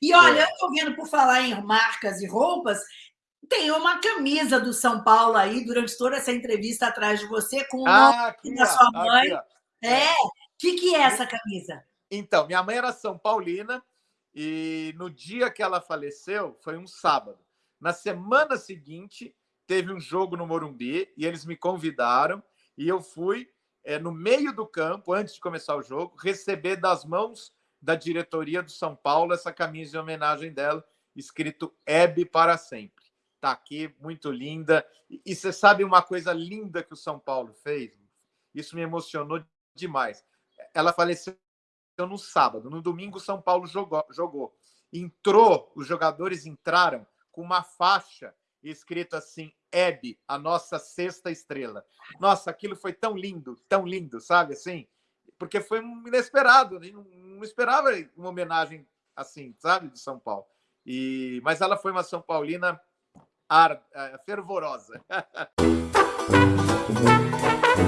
E olha, eu estou vendo, por falar em marcas e roupas, tem uma camisa do São Paulo aí, durante toda essa entrevista atrás de você, com o Ah, nome da sua mãe. aqui. É. O que, que é essa camisa? Então, minha mãe era São Paulina e no dia que ela faleceu, foi um sábado. Na semana seguinte, teve um jogo no Morumbi e eles me convidaram e eu fui é, no meio do campo, antes de começar o jogo, receber das mãos da diretoria do São Paulo essa camisa em homenagem dela, escrito Hebe para sempre. Tá aqui, muito linda. E, você sabe uma coisa linda que o São Paulo fez? Isso me emocionou demais. Ela faleceu no sábado, no domingo o São Paulo jogou, jogou. Entrou, os jogadores entraram com uma faixa escrito assim, Hebe, a nossa sexta estrela. Nossa, aquilo foi tão lindo, tão lindo, sabe assim? Porque foi inesperado, né? não, não esperava uma homenagem assim, sabe, de São Paulo. E mas ela foi uma São Paulina ar, eh, fervorosa.